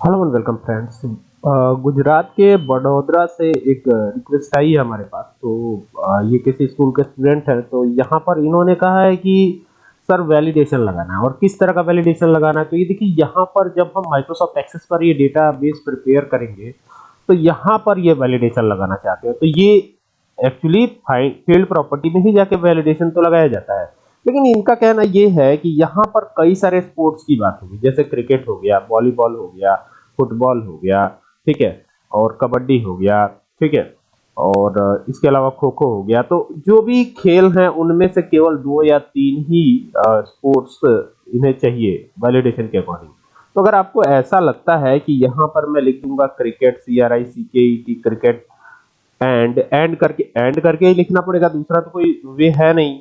Hello and welcome friends Gujarat के बड़ोदरा से एक रिक्वेस्ट आई है हमारे पास। तो अ, ये किसी स्कूल के स्टूडेंट है तो यहाँ पर इन्होंने कहा है कि सर वैलिडेशन लगाना है। और किस तरह का वैलिडेशन लगाना है? तो ये देखिए यहाँ पर जब हम माइक्रोसॉफ्ट एक्सेस पर ये डेटा बेस प्रिपेयर करेंगे तो यहाँ पर ये वैलिडेशन लगाना चाहते हैं। तो ये एक्चुअली फ़ील्ड प्रॉपर्टी में ही जाके वैलिडेशन तो लगाया जाता है। लेकिन इनका कहना ये है कि यहाँ पर कई सारे स्पोर्ट्स की बात होगी, जैसे क्रिकेट हो गया वॉलीबॉल हो गया फुटबॉल हो गया, ठीक है, और कबड्डी हो गया, ठीक है, और इसके अलावा खो खो हो गया। तो जो भी खेल हैं, उनमें से केवल दो या तीन ही स्पोर्ट्स इन्हें चाहिए वैलिडेशन के अकॉर्डिंग तो अगर आपको ऐसा लगता है कि यहाँ पर मैं लिख दूँगा cricket C R I C K E T cricket and and करके एंड करके ही लिखना पड़ेगा, दूसरा तो कोई वे है नहीं।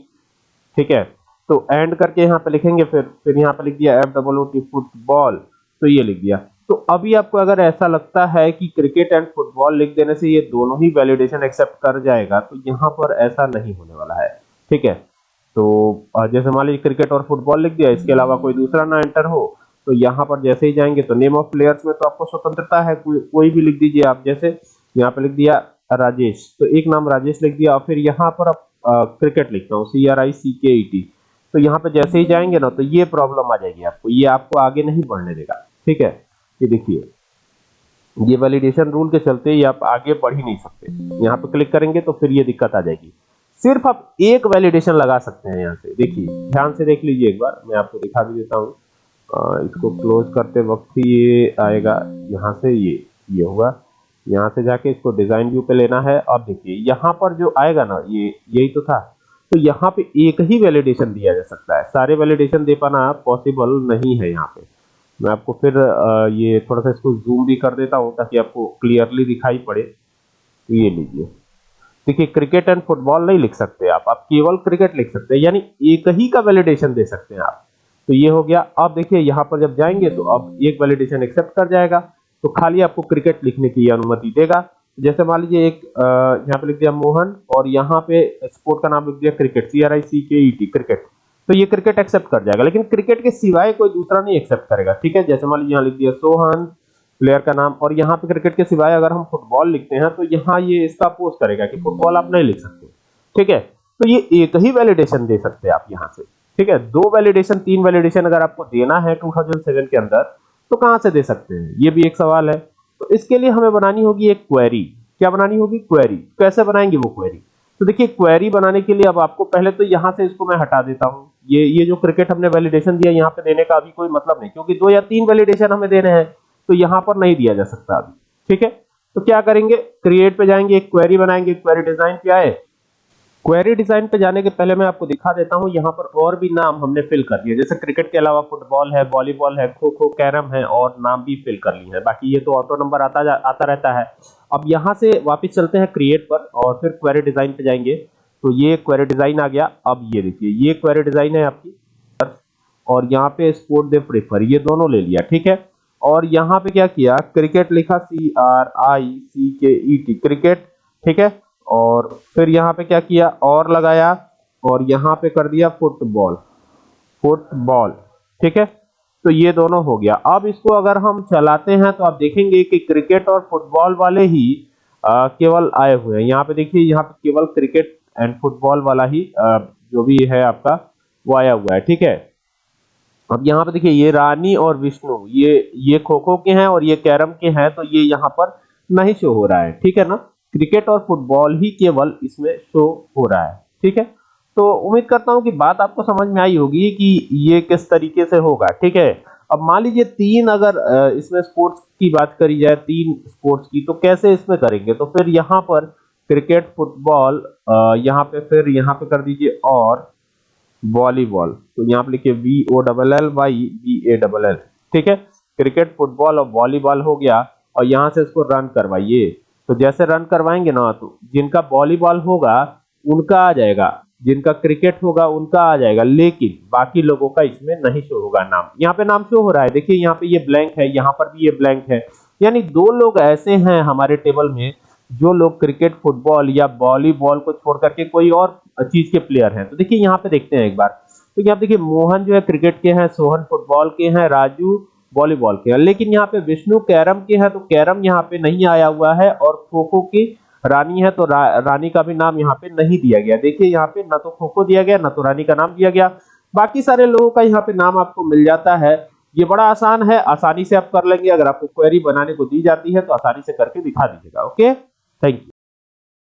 ठीक है? तो एंड करके यहाँ पे लिखेंगे फिर फिर यहाँ पे लिख दिया F double O T football तो ये लिख दिया। तो अभी आपको अगर ऐसा लगता है कि क्रिकेट एंड फुटबॉल लिख देने से ये दोनों ही वैलिडेशन एक्सेप्ट कर जाएगा तो यहाँ पर ऐसा नहीं होने वाला है। ठीक है? तो जैसे मान लीजिए क्रिकेट और फुटबॉल लिख दिया, इसके अलावा कोई दूसरा ना एंटर हो तो यहाँ पर जैसे ही जाएँगे तो नेम ऑफ़ प्लेयर्स में तो आपको स्वतंत्रता है, कोई कोई भी लिख दीजिए आप जैसे, यहाँ पे लिख दिया राजेश तो एक नाम राजेश लिख दिया, और फिर यहाँ पर आप क्रिकेट लिखता हूँ C R I C K E T तो यहाँ पे जैसे ही जाएँगे ना तो ये प्रॉब्लम आ जाएगी आपको। ये आपको आगे नहीं बढ़ने देगा, ठीक है? ये देखिए, ये वैलिडेशन रूल के चलते ये आप आगे बढ़ ही नहीं सकते। यहाँ पे क्लिक करेंगे तो फिर ये दिक्कत आ जाएगी। सिर्फ़ आप एक वैलिडेशन लगा सकते हैं यहाँ से। देखिए, ध्यान से देख लीजिए एक बार, मैं आपको दिखा भी देता हूँ। इसको क्लोज करते वक्त ही ये आएगा। यहाँ से ये ये होगा। यहाँ से जाके इसको डिज़ाइन व्यू पे लेना है। अब देखिए, यहाँ पर जो आएगा ना, ये, यही तो था। तो यहाँ पे एक ही वैलिडेशन दिया जा सकता है। सारे वैलिडेशन दे पाना पॉसिबल नहीं है यहाँ पे। मैं आपको फिर ये थोड़ा सा इसको जूम भी कर देता हूँ ताकि आपको क्लियरली दिखाई पड़े। तो ये लीजिए। देखिए क्रिकेट एंड फुटबॉल नहीं लिख सकते आप। आप केवल क्रिकेट लिख सकते हैं, यानी एक ही का वैलिडेशन दे सकते हैं आप। तो ये हो गया। अब देखिए, यहाँ पर जब जाएँगे तो अब एक वैलिडेशन एक्सेप्ट कर जाएगा। तो खाली आपको क्रिकेट लिखने की अनुमति देगा। जैसे मान लीजिए एक यहाँ पे लिख दिया मोहन और यहाँ पे स्पोर्ट का नाम लिख दिया cricket C R I C K E T cricket तो ये क्रिकेट एक्सेप्ट कर जाएगा, लेकिन क्रिकेट के सिवाय कोई दूसरा नहीं एक्सेप्ट करेगा, ठीक है? जैसे मान लीजिए यहाँ लिख दिया सोहन प्लेयर का नाम, और यहाँ पे क्रिकेट के सिवाय अगर हम फुटबॉल लिखते हैं तो यहाँ ये इसका अपोज करेगा कि फुटबॉल आप नहीं लिख सकते, ठीक है? तो ये एक ही वैलिडेशन दे सकते हैं आप यहाँ से, ठीक है? दो वैलिडेशन तीन वैलिडेशन अगर आपको देना है 2007 के अंदर तो कहाँ से दे सकते हैं? ये भी एक सवाल है। तो इसके लिए हमें बनानी होगी एक क्वेरी क्या बनानी होगी? क्वेरी कैसे बनाएँगे वो क्वेरी तो देखिए क्वेरी बनाने के लिए अब आपको पहले तो यहाँ से इसको मैं हटा देता हूँ। ये ये जो क्रिकेट हमने वैलिडेशन दिया यहाँ पे देने का अभी कोई मतलब नहीं, क्योंकि दो या तीन वैलिडेशन हमें देने हैं तो यहाँ पर नहीं दिया जा सकता अभी। ठीक है? तो क्या करेंगे? क्रिएट पे जाएँगे, एक क्वेरी बनाएँगे क्वेरी डिज़ाइन पे आए क्वेरी डिज़ाइन पे जाने के पहले मैं आपको दिखा देता हूँ, यहाँ पर और भी नाम हमने फिल कर दिए। जैसे क्रिकेट के अलावा फुटबॉल है वॉलीबॉल है खो खो कैरम है, और नाम भी फिल कर लिए हैं। बाकी ये तो ऑटो नंबर आता आता रहता है। अब यहाँ से वापस चलते हैं क्रिएट पर, और फिर क्वेरी डिज़ाइन पे जाएँगे। तो ये क्वेरी डिज़ाइन आ गया। अब ये देखिए, ये क्वेरी डिज़ाइन है आपकी। और यहाँ पे स्पोर्ट दे प्रेफर ये दोनों ले लिया, ठीक है? और यहाँ पे क्या किया? क्रिकेट लिखा C R I C K E T cricket ठीक है? और फिर यहाँ पे क्या किया? और लगाया और यहाँ पे कर दिया फुटबॉल। फुटबॉल। ठीक है? तो ये दोनों हो गया। अब इसको अगर हम चलाते हैं तो आप देखेंगे कि क्रिकेट और फुटबॉल वाले ही अ, केवल आए हुए हैं। यहाँ पे देखिए यहाँ पे केवल क्रिकेट एंड फुटबॉल वाला ही अ, जो भी है आपका वो आया हुआ है। ठीक है? अब यहाँ पे देखिए ये रानी और विष्णु ये ये खो खो के हैं और ये कैरम के हैं तो ये यहाँ पर नहीं शो हो रहा है। ठीक है ना? क्रिकेट और फुटबॉल ही केवल इसमें शो हो रहा है, ठीक है? तो उम्मीद करता हूँ कि बात आपको समझ में आई होगी कि ये किस तरीके से होगा, ठीक है? अब मान लीजिए तीन अगर इसमें स्पोर्ट्स की बात करी जाए, तीन स्पोर्ट्स की तो कैसे इसमें करेंगे? तो फिर यहाँ पर क्रिकेट, फुटबॉल यहाँ पे फिर, यहाँ पे कर दीजिए और वॉलीबॉल। तो यहाँ पे लिखिए V O double L Y B A double L ठीक है? क्रिकेट, फुटबॉल और वॉलीबॉल हो गया और यहाँ से इसको रन करवाइए। तो जैसे रन करवाएँगे ना तो जिनका वॉलीबॉल होगा, उनका आ जाएगा। जिनका क्रिकेट होगा, उनका आ जाएगा। लेकिन बाकी लोगों का इसमें नहीं शो होगा नाम। यहाँ पे नाम शो हो रहा है। देखिए, यहाँ पे ये ब्लैंक है, यहाँ पर भी ये ब्लैंक है। यानी दो लोग ऐसे हैं हमारे टेबल में जो लोग क्रिकेट फुटबॉल या वॉलीबॉल को छोड़ करके कोई और चीज़ के प्लेयर हैं। तो देखिए, यहाँ पे देखते हैं एक बार। तो यहाँ देखिए, मोहन जो है क्रिकेट के हैं, सोहन फुटबॉल के हैं, राजू वॉलीबॉल के लेकिन यहाँ पे विष्णु कैरम के हैं तो कैरम यहाँ पे नहीं आया हुआ है और खो खो की रानी है तो रा, रानी का भी नाम यहाँ पे नहीं दिया गया। देखिए यहाँ पे ना तो खो खो दिया गया ना तो रानी का नाम दिया गया। बाकी सारे लोगों का यहाँ पे नाम आपको मिल जाता है। ये बड़ा आसान है आसानी से आप कर लेंगे। अगर आपको क्वेरी बनाने को दी जाती है तो आसानी से करके दिखा दीजिएगा ओके थैंक यू